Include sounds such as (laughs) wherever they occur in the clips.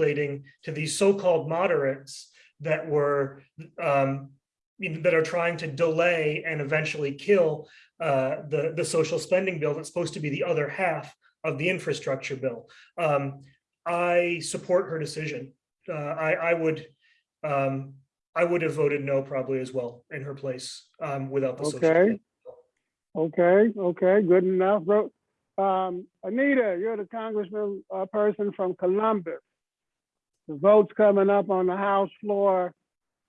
escalating to these so-called moderates that were um, that are trying to delay and eventually kill uh, the the social spending bill that's supposed to be the other half of the infrastructure bill. Um, I support her decision. Uh, I I would um, I would have voted no probably as well in her place um, without the social. Okay. spending bill. Okay, okay, good enough. Um, Anita, you're the congressman, uh, person from Columbus. The vote's coming up on the House floor.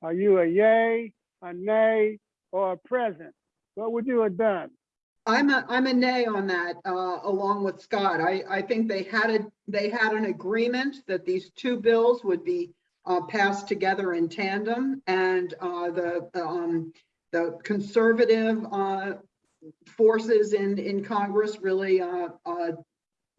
Are you a yay, a nay, or a present? What would you have done? I'm a, I'm a nay on that, uh, along with Scott. I, I think they had a, they had an agreement that these two bills would be uh, passed together in tandem and, uh, the, um, the conservative, uh, forces in, in Congress really, uh, uh,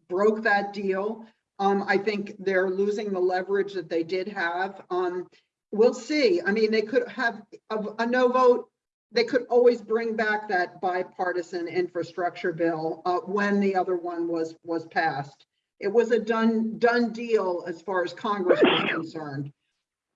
broke that deal. Um, I think they're losing the leverage that they did have. Um, we'll see. I mean, they could have a, a no vote they could always bring back that bipartisan infrastructure bill uh, when the other one was, was passed. It was a done, done deal as far as Congress was (coughs) concerned.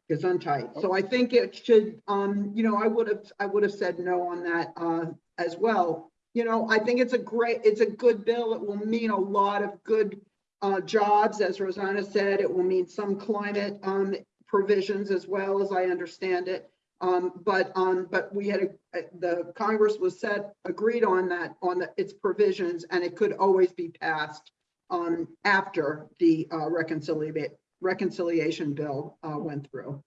It's untight. So I think it should, um, you know, I would have, I would have said no on that, uh, as well. You know, I think it's a great, it's a good bill. It will mean a lot of good, uh, jobs, as Rosanna said. It will mean some climate, um, provisions as well, as I understand it. Um, but, um, but we had, a the Congress was set, agreed on that, on the, its provisions, and it could always be passed um, after the, uh, reconciliation, reconciliation bill, uh, went through.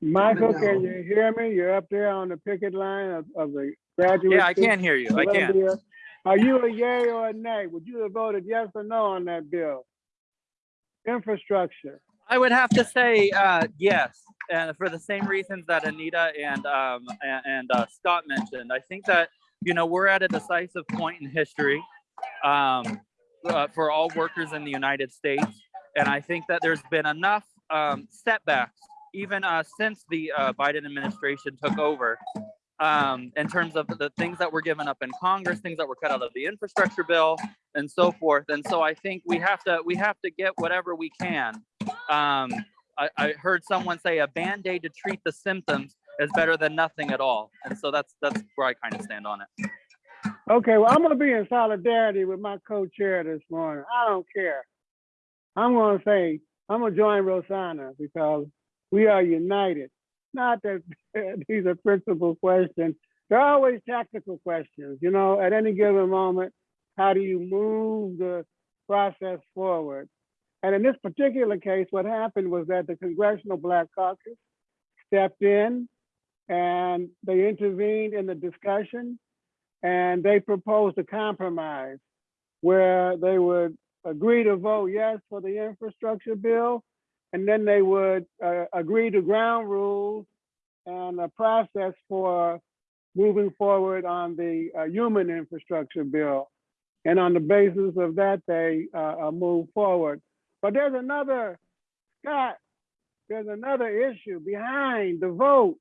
Michael, No. can you hear me? You're up there on the picket line of, of the graduate. Yeah, I students can hear you. I of can. Are you a yay or a nay? Would you have voted yes or no on that bill? Infrastructure. I would have to say uh, yes, and for the same reasons that Anita and um, and, and uh, Scott mentioned. I think that you know we're at a decisive point in history um, uh, for all workers in the United States, and I think that there's been enough um, setbacks even uh, since the uh, Biden administration took over. Um, in terms of the things that were given up in Congress, things that were cut out of the infrastructure bill, and so forth. And so I think we have to we have to get whatever we can um, I, I heard someone say a band-aid to treat the symptoms is better than nothing at all. And so that's that's where I kind of stand on it. Okay, well, I'm gonna be in solidarity with my co-chair this morning. I don't care. I'm gonna say, I'm gonna join Rosanna because we are united. Not that (laughs) these are principal questions. They're always tactical questions, you know, at any given moment, how do you move the process forward? And in this particular case, what happened was that the Congressional Black Caucus stepped in and they intervened in the discussion and they proposed a compromise where they would agree to vote yes for the infrastructure bill, and then they would uh, agree to ground rules and a process for moving forward on the uh, human infrastructure bill. And on the basis of that, they uh, uh, move forward. But there's another, Scott, there's another issue behind the vote,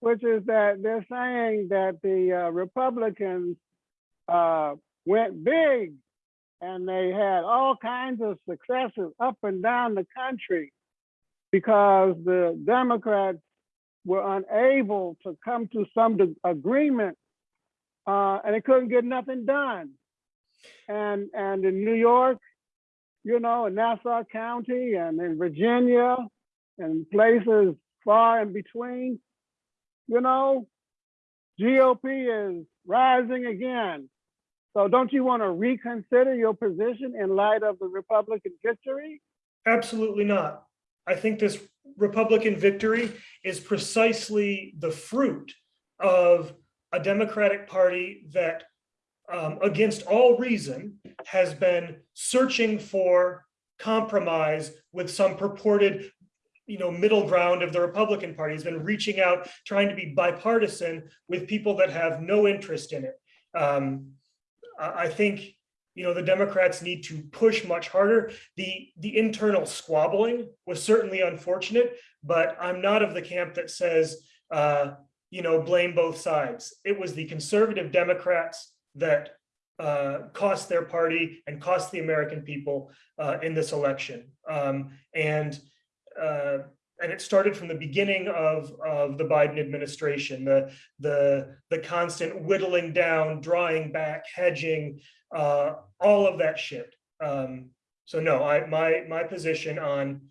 which is that they're saying that the uh, Republicans uh, went big and they had all kinds of successes up and down the country because the Democrats were unable to come to some agreement uh, and they couldn't get nothing done. And, and in New York, you know, in Nassau County and in Virginia and places far in between, you know, GOP is rising again. So don't you want to reconsider your position in light of the Republican victory? Absolutely not. I think this Republican victory is precisely the fruit of a Democratic Party that, um, against all reason, has been searching for compromise with some purported, you know, middle ground of the Republican Party. Has been reaching out, trying to be bipartisan with people that have no interest in it. Um, I think you know, the Democrats need to push much harder. The, the internal squabbling was certainly unfortunate, but I'm not of the camp that says, uh, you know, blame both sides. It was the conservative Democrats that uh, cost their party and cost the American people uh, in this election. Um, and uh, and it started from the beginning of of the Biden administration. The the the constant whittling down, drawing back, hedging, uh, all of that shit. Um, so no, I my my position on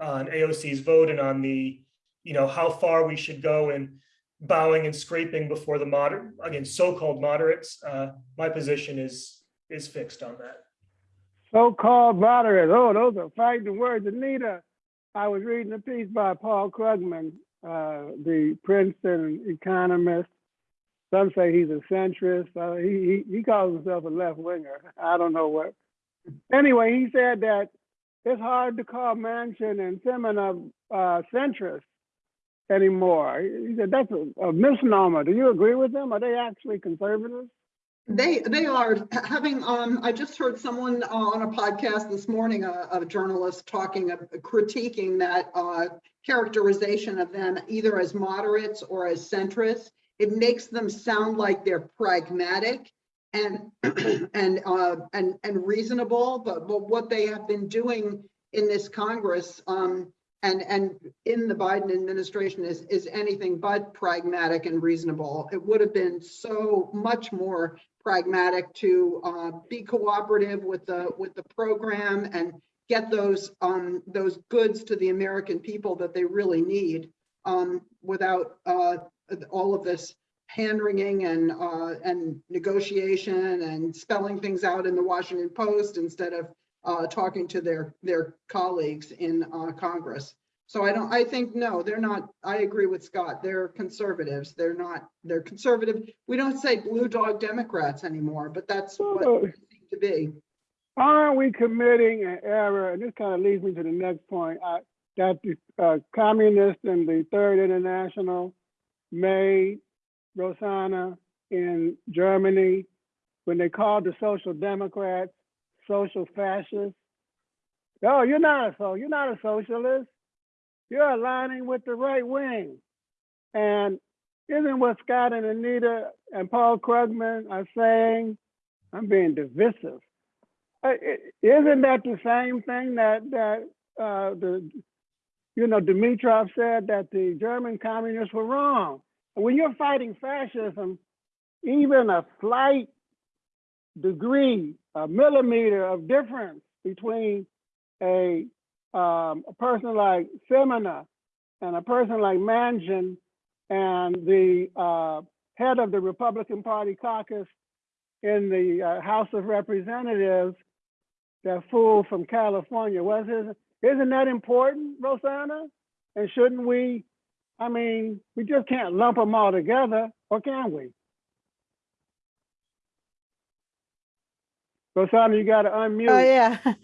on AOC's vote and on the you know how far we should go in bowing and scraping before the moderate again so-called moderates. Uh, my position is is fixed on that. So-called moderates. Oh, those are fighting words. Anita, I was reading a piece by Paul Krugman, uh, the Princeton economist. Some say he's a centrist. Uh, he, he he calls himself a left winger. I don't know what. Anyway, he said that it's hard to call Manchin and Sinema uh, centrist anymore. He said that's a, a misnomer. Do you agree with them? Are they actually conservatives? They, they are having, um, I just heard someone uh, on a podcast this morning, a, a journalist talking, uh, critiquing that, uh, characterization of them either as moderates or as centrists. It makes them sound like they're pragmatic and, (clears throat) and, uh, and, and reasonable, but, but what they have been doing in this Congress, um, and, and in the Biden administration is, is anything but pragmatic and reasonable. It would have been so much more pragmatic to uh, be cooperative with the, with the program and get those, um, those goods to the American people that they really need um, without uh, all of this hand wringing and, uh, and negotiation and spelling things out in the Washington Post instead of uh, talking to their, their colleagues in uh, Congress. So I don't, I think, no, they're not, I agree with Scott, they're conservatives, they're not, they're conservative. We don't say blue dog Democrats anymore, but that's what Oh. they seem to be. Aren't we committing an error, and this kind of leads me to the next point, uh, that the uh, communists and the Third International made Rosanna in Germany when they called the Social Democrats social fascists? No, you're not a so you're not a socialist. You're aligning with the right wing. And isn't what Scott and Anita and Paul Krugman are saying? I'm being divisive. Uh, Isn't that the same thing that, that, uh, the, you know, Dimitrov said that the German communists were wrong? When you're fighting fascism, even a slight degree, a millimeter of difference between a, um, a person like Sinema and a person like Manchin and the, uh, head of the Republican Party caucus in the uh, House of Representatives, that fool from California, was his, isn't that important, Rosanna? And shouldn't we, I mean, we just can't lump them all together, or can we? Rosanna, you gotta unmute. Oh, yeah. (laughs)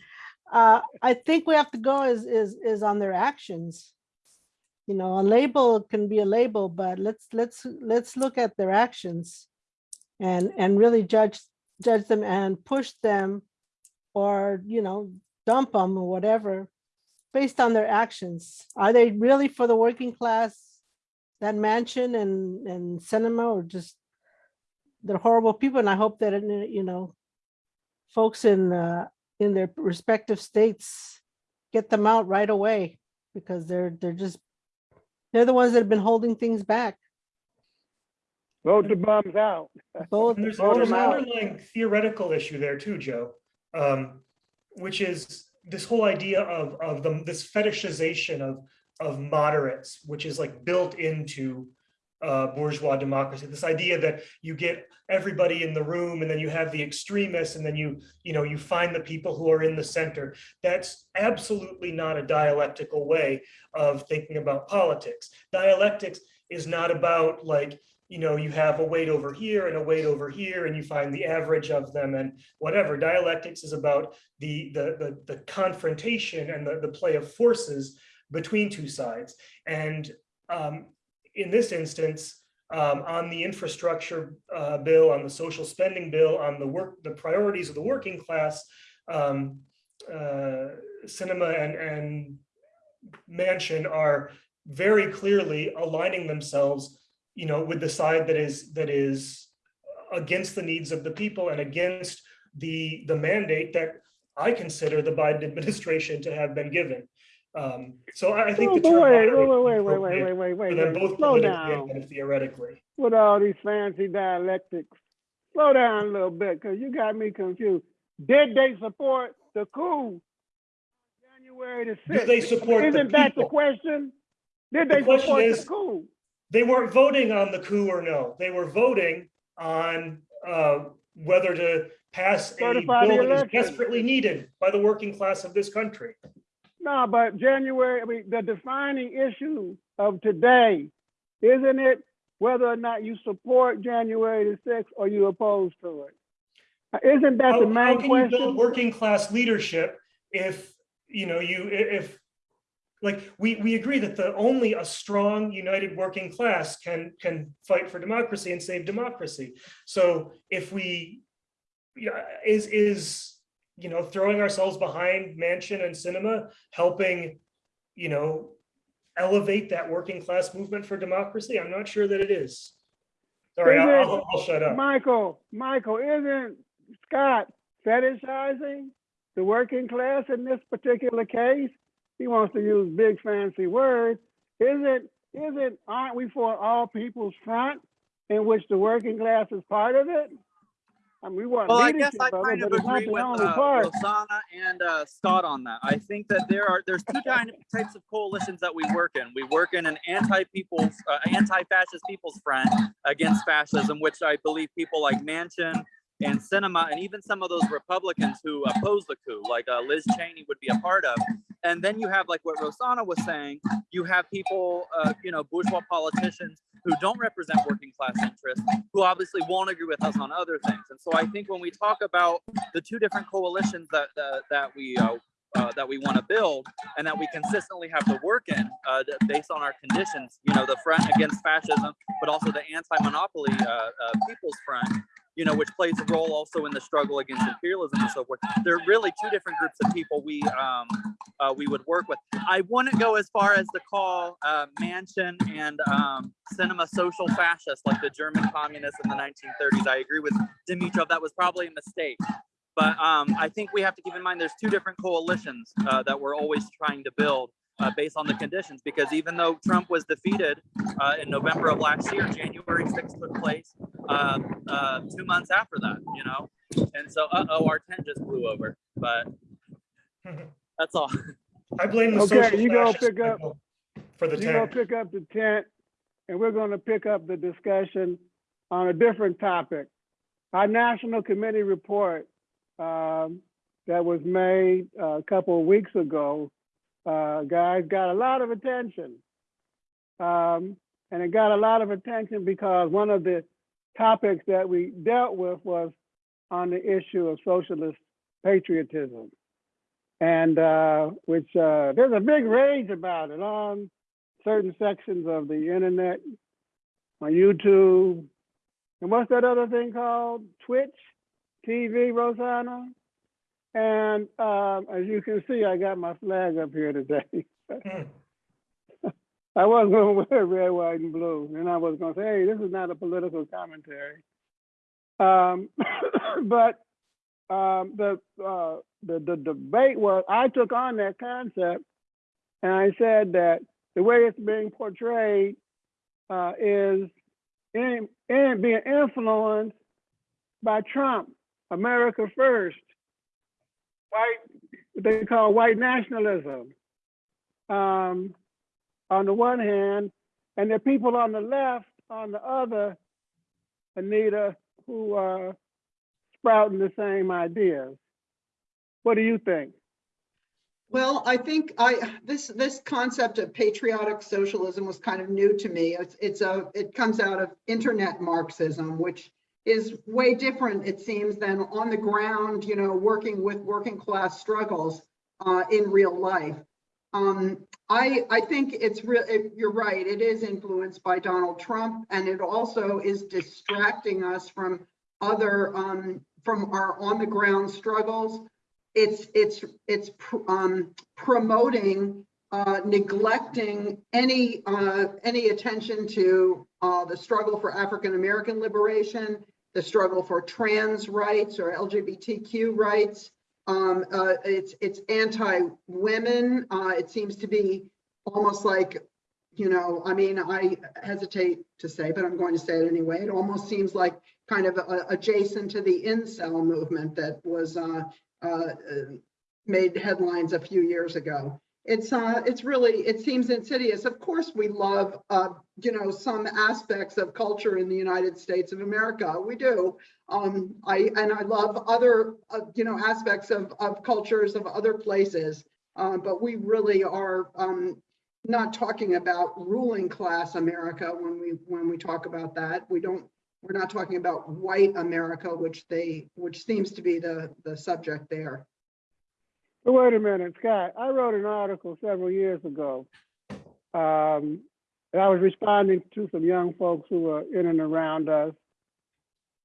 Uh, I think we have to go is, is, is on their actions. You know, a label can be a label, but let's, let's, let's look at their actions. And, and really judge, judge them and push them or, you know, dump them or whatever. Based on their actions. Are they really for the working class? That Manchin and, and Sinema or just they're horrible people. And I hope that, you know, folks in, uh, in their respective states, get them out right away because they're, they're just, they're the ones that have been holding things back. Vote the bums out. Both, And there's, Vote there's an them out. underlying theoretical issue there too, Joe. Um, which is this whole idea of, of the, this fetishization of, of moderates, which is like built into uh, bourgeois democracy. This idea that you get everybody in the room and then you have the extremists and then you, you know, you find the people who are in the center. That's absolutely not a dialectical way of thinking about politics. Dialectics is not about like, you know, you have a weight over here and a weight over here, and you find the average of them and whatever. Dialectics is about the the the, the confrontation and the, the play of forces between two sides. And um, in this instance, um, on the infrastructure uh, bill, on the social spending bill, on the work, the priorities of the working class, um, uh, Sinema and and Manchin are very clearly aligning themselves you know, with the side that is, that is against the needs of the people and against the, the mandate that I consider the Biden administration to have been given. Um, So I I think Oh, the term. wait, wait, wait, wait, wait, wait, wait, wait, wait, both slow down theoretically. with all these fancy dialectics. Slow down a little bit, because you got me confused. Did they support the coup? January the Do they sixth? support the Isn't that the question? Did they question support the is- coup? They weren't voting on the coup or no. They were voting on uh, whether to pass a Certify the bill that is desperately needed by the working class of this country. No, but January, I mean, the defining issue of today, isn't it whether or not you support January the sixth or you oppose to it? Isn't that How the how main can you build question? working class leadership if, you know, you, if, like, we, we agree that the only a strong, united working class can, can fight for democracy and save democracy. So if we, yeah, is, is, you know, throwing ourselves behind Manchin and Sinema, helping, you know, elevate that working class movement for democracy? I'm not sure that it is. Sorry, I'll, it- I'll- I'll shut up. Michael, Michael, isn't Scott fetishizing the working class in this particular case? He wants to use big fancy words. Isn't, isn't, aren't we for all people's front in which the working class is part of it? I mean, we want Well, I guess I of it, kind of but it's not agree with uh. Rosanna and uh, Scott on that. I think that there are there's two types of coalitions that we work in. We work in an anti-people's, uh, anti-fascist people's front against fascism, which I believe people like Manchin and Sinema and even some of those Republicans who oppose the coup, like uh, Liz Cheney, would be a part of. And then you have like what Rosanna was saying. You have people, uh, you know, bourgeois politicians who don't represent working class interests, who obviously won't agree with us on other things. And so I think when we talk about the two different coalitions that that, we uh, uh, that we want to build and that we consistently have to work in uh, based on our conditions, you know, the front against fascism, but also the anti-monopoly uh, uh, people's front, you know, which plays a role also in the struggle against imperialism and so forth. There are really two different groups of people we um, uh, we would work with. I wouldn't go as far as to call uh, Manchin and um, Sinema social fascists like the German communists in the 1930s. I agree with Dimitrov. That was probably a mistake. But um, I think we have to keep in mind there's two different coalitions uh, that we're always trying to build uh, based on the conditions. Because even though Trump was defeated uh, in November of last year, January 6th took place uh, uh, two months after that, you know? And so, uh oh, our tent just blew over. But (laughs) that's all. I blame the Okay, social you go pick up- for the You're gonna pick up the tent, and we're gonna pick up the discussion on a different topic. Our national committee report um, that was made uh, a couple of weeks ago, uh, guys, got a lot of attention. Um, and it got a lot of attention because one of the topics that we dealt with was on the issue of socialist patriotism. And uh, which uh, there's a big rage about it on certain sections of the internet, on YouTube. And what's that other thing called? Twitch TV, Rosanna? And um, as you can see, I got my flag up here today. (laughs) Mm. I wasn't going (laughs) to wear red, white, and blue, and I was going to say, "Hey, this is not a political commentary." Um, (coughs) but um, the, uh, the the debate was, I took on that concept, and I said that the way it's being portrayed uh, is in, in being influenced by Trump, America first, white, what they call white nationalism. Um, on the one hand, and the people on the left on the other, Anita, who are sprouting the same ideas. What do you think? Well, I think I, this, this concept of patriotic socialism was kind of new to me. It's, it's a, it comes out of internet Marxism, which is way different, it seems, than on the ground, you know, working with working class struggles uh, in real life. Um, I, I think it's real, it- you're right, it is influenced by Donald Trump, and it also is distracting us from other, um, from our on the ground struggles it's it's it's pr- um promoting uh neglecting any uh any attention to uh the struggle for African American liberation the struggle for trans rights or LGBTQ rights. Um, uh, it's, it's anti-women. Uh, it seems to be almost like, you know, I mean, I hesitate to say, but I'm going to say it anyway. It almost seems like kind of adjacent to the incel movement that was, uh, uh, made headlines a few years ago. It's, uh, it's really, it seems insidious. Of course, we love, uh, you know, some aspects of culture in the United States of America. We do. Um, I, and I love other, uh, you know, aspects of, of cultures of other places. Uh, but we really are, um, not talking about ruling class America when we, when we talk about that. We don't, we're not talking about white America, which they, which seems to be the, the subject there. Wait a minute, Scott, I wrote an article several years ago. Um, and I was responding to some young folks who were in and around us.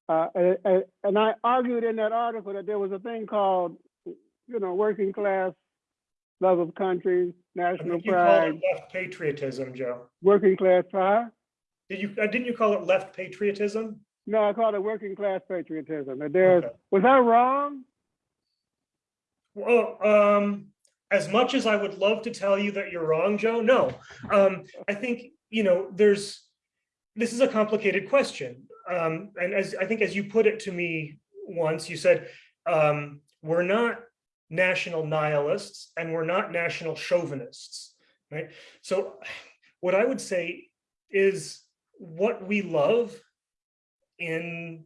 Uh, and, and- I argued in that article that there was a thing called, you know, working class love of country, national I think you call pride, it left patriotism, Joe. working class pride. Did you, uh, didn't you call it left patriotism? No, I called it working class patriotism. And there's, Okay. was I wrong? Well, um, as much as I would love to tell you that you're wrong, Joe, no. Um, I think, you know, there's, this is a complicated question. Um, and as, I think as you put it to me once, you said, um, we're not national nihilists and we're not national chauvinists, right? So what I would say is what we love in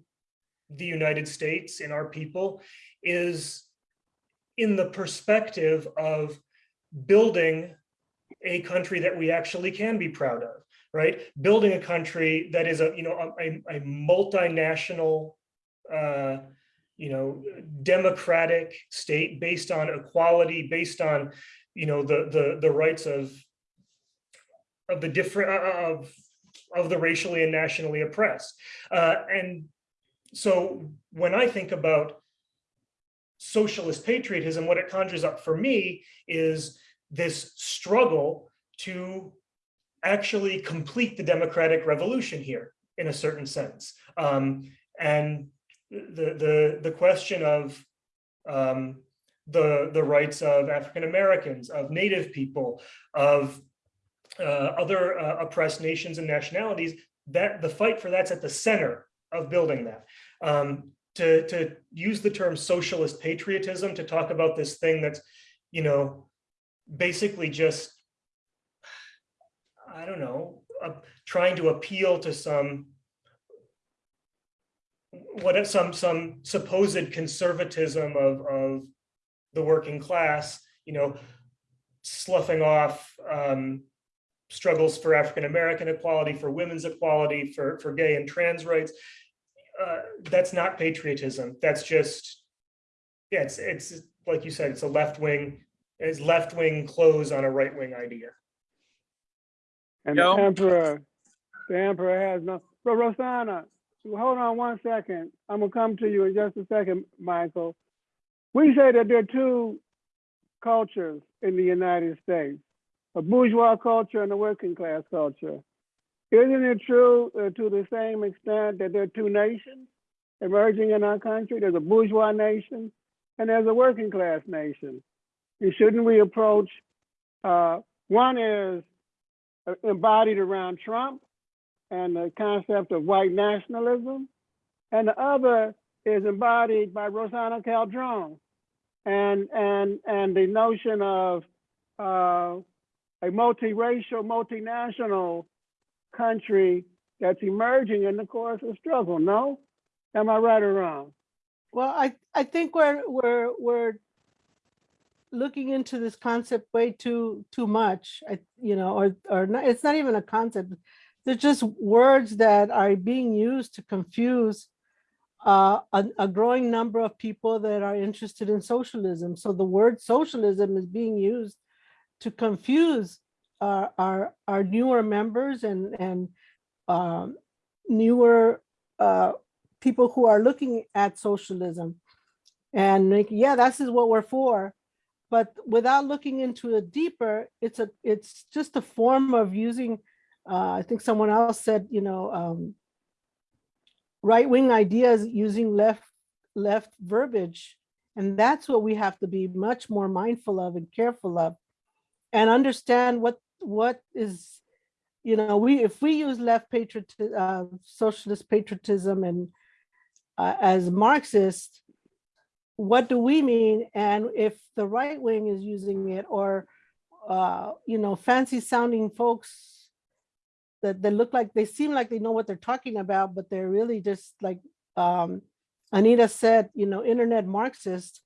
the United States, in our people, is in the perspective of building a country that we actually can be proud of, right? Building a country that is a, you know, a, a multinational, uh, you know, democratic state based on equality, based on, you know, the, the, the rights of, of the different, uh, of, of the racially and nationally oppressed. Uh, and so when I think about socialist patriotism, what it conjures up for me is this struggle to actually complete the democratic revolution here in a certain sense. Um, and the, the, the question of um, the, the rights of African Americans, of Native people, of uh, other uh, oppressed nations and nationalities, that the fight for that's at the center of building that. Um, to, to use the term socialist patriotism to talk about this thing that's, you know, basically just, I don't know, uh, trying to appeal to some what some some supposed conservatism of of the working class, you know, sloughing off um, struggles for African American equality, for women's equality, for for gay and trans rights. Uh, that's not patriotism. That's just, yeah, it's it's like you said, it's a left wing, it's left wing clothes on a right wing idea. And Joe? the emperor, the emperor has no, but Rosanna, hold on one second. I'm gonna come to you in just a second, Michael. We say that there are two cultures in the United States, a bourgeois culture and a working class culture. Isn't it true uh, to the same extent that there are two nations emerging in our country? There's a bourgeois nation and there's a working class nation. And shouldn't we approach, uh, one is uh, embodied around Trump and the concept of white nationalism. And the other is embodied by Rosanna Cambron and, and, and the notion of uh, a multiracial, multinational country that's emerging in the course of struggle. No? Am I right or wrong? Well, I, I think we're, we're, we're looking into this concept way too, too much, I, you know, or, or not, it's not even a concept. They're just words that are being used to confuse uh, a, a growing number of people that are interested in socialism. So the word socialism is being used to confuse our, our, our newer members and, and um, newer uh, people who are looking at socialism and like, yeah, this is what we're for. But without looking into it deeper, it's a it's just a form of using. Uh, I think someone else said, you know, um, right-wing ideas using left, left verbiage. And that's what we have to be much more mindful of and careful of. And understand what, what is, you know, we, if we use left patriot, uh, socialist patriotism and uh, as Marxist, what do we mean? And if the right wing is using it or, uh, you know, fancy sounding folks that they look like, they seem like they know what they're talking about, but they're really just like um, Anita said, you know, internet Marxist.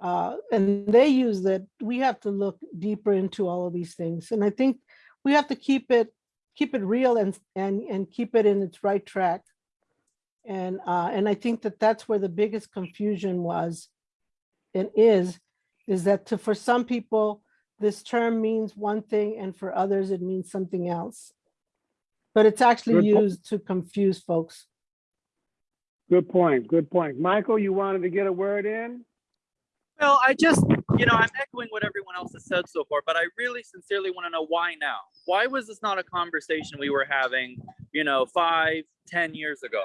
Uh, and they use that, we have to look deeper into all of these things. And I think we have to keep it, keep it real and, and, and keep it in its right track. And, uh, and I think that that's where the biggest confusion was and is, is that to, for some people, this term means one thing and for others, it means something else. But it's actually Good used to confuse folks. Good point, good point. Michael, you wanted to get a word in? Well, I just, you know, I'm echoing what everyone else has said so far, but I really sincerely want to know why now? Why was this not a conversation we were having, you know, five, ten years ago?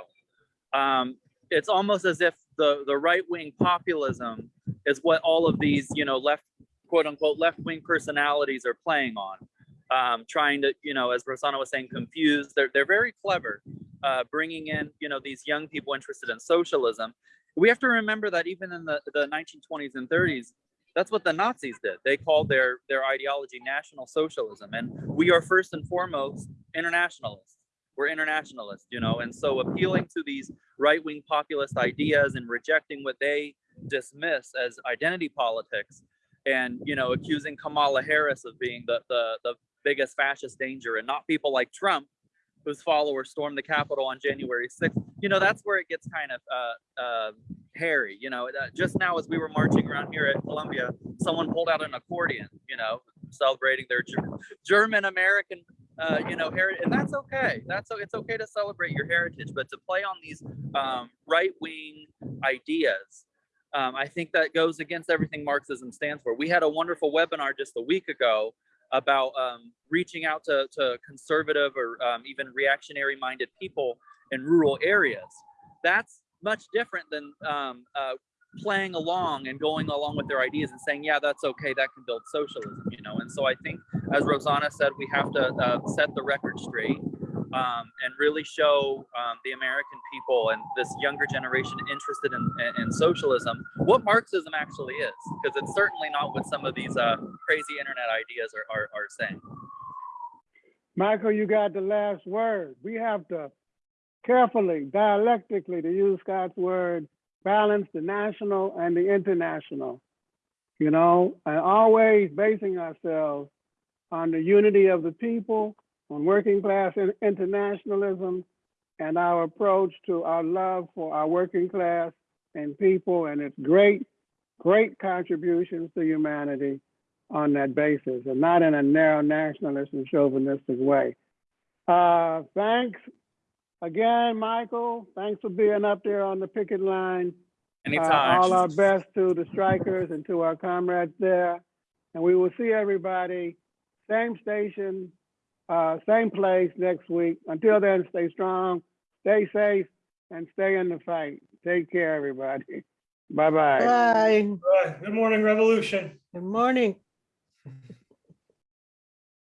Um, it's almost as if the, the right-wing populism is what all of these, you know, left, quote unquote, left-wing personalities are playing on. Um, trying to, you know, as Rosanna was saying, confuse. They're, they're very clever, uh, bringing in, you know, these young people interested in socialism we have to remember that even in the, the 1920s and 30s that's what the nazis did they called their their ideology national socialism and we are first and foremost internationalists we're internationalists you know and so appealing to these right-wing populist ideas and rejecting what they dismiss as identity politics and you know accusing kamala harris of being the the, the biggest fascist danger and not people like trump whose followers stormed the Capitol on January 6th. You know, that's where it gets kind of uh, uh, hairy. You know, uh, just now as we were marching around here at Columbia, someone pulled out an accordion, you know, celebrating their German American, uh, you know, heritage. And that's okay. That's it's okay to celebrate your heritage, but to play on these um, right wing ideas. Um, I think that goes against everything Marxism stands for. We had a wonderful webinar just a week ago about um, reaching out to, to conservative or um, even reactionary minded people in rural areas. That's much different than um, uh, playing along and going along with their ideas and saying, yeah, that's okay, that can build socialism, you know? And so I think, as Rosanna said, we have to uh, set the record straight um, and really show um, the American people and this younger generation interested in, in, in socialism what Marxism actually is, because it's certainly not what some of these uh, crazy internet ideas are, are, are saying. Michael, you got the last word. We have to carefully, dialectically, to use Scott's word, balance the national and the international. You know, and always basing ourselves on the unity of the people, on working class in- internationalism, and our approach to our love for our working class and people and its great, great contributions to humanity on that basis and not in a narrow nationalist and chauvinistic way. Uh, thanks again, Michael. Thanks for being up there on the picket line. Uh, Anytime. all our best to the strikers and to our comrades there. And we will see everybody, same station, uh, same place next week. Until then, stay strong, stay safe, and stay in the fight. Take care, everybody. (laughs) Bye-bye. Bye. Good morning, Revolution. Good morning.